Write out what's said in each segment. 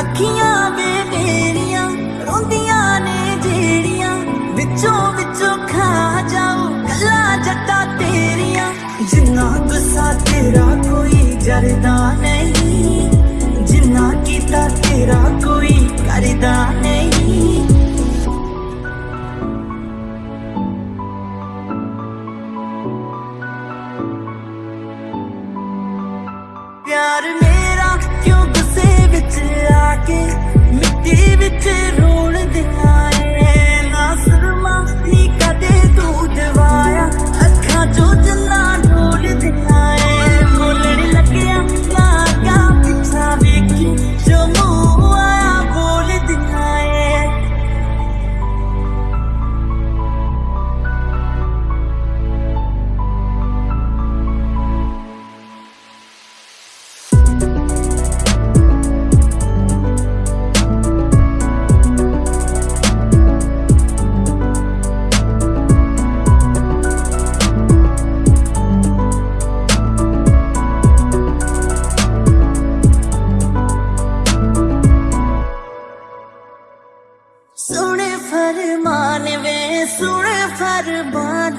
ਅੱਖੀਆਂ ਵੇ ਮੇਰੀਆਂ ਰੋਂਦੀਆਂ ਨੇ ਜਿਹੜੀਆਂ ਵਿੱਚੋਂ ਵਿੱਚੋਂ ਖਾ ਜਾਉ ਗੱਲਾਂ ਜੱਟਾਂ ਤੇਰੀਆਂ ਜਿੰਨਾ ਗੁੱਸਾ ਤੇਰਾ ਕੋਈ ਜਰਦਾ ਨਹੀਂ ਜਿੰਨਾ ਕੀਤਾ ਤੇਰਾ ਕੋਈ ਕਰਦਾ ਨਹੀਂ ਪਿਆਰ ਮੇਰਾ ਕਿਉਂ ਗੁੱਸੇ ਵਿੱਚ again. ਸੁਣੇ ਫਰਮਾਨ ਵੇ, ਸੁਣੇ ਫਰਮਾਨ।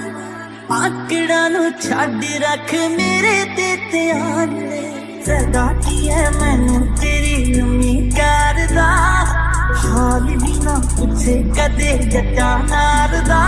ਆਕੜਾਂ ਨੂੰ ਛੱਡ ਰੱਖ ਮੇਰੇ ਤੇ ਧਿਆਨ ਸਦਾ ਕੀ ਹੈ ਮੈਨੂੰ ਤੇਰੀ ਉਮੀਦ ਕਰਦਾ? ਹਾਲ ਵੀ ਨਾ ਪੁੱਛੇ ਕਦੇ ਜੱਟਾਂ ਨਾਰ ਦਾ।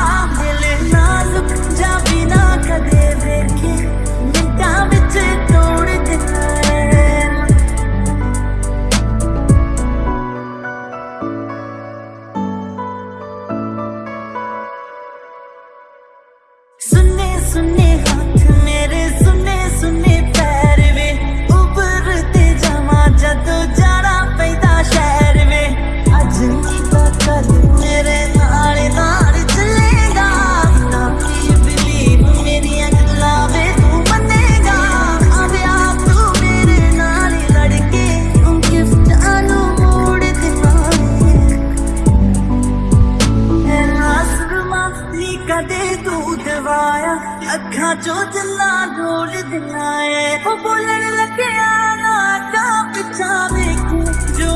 यहाँ जो जिला डोल दिलाए वो बोलने लगे आना का पिछा देखू जो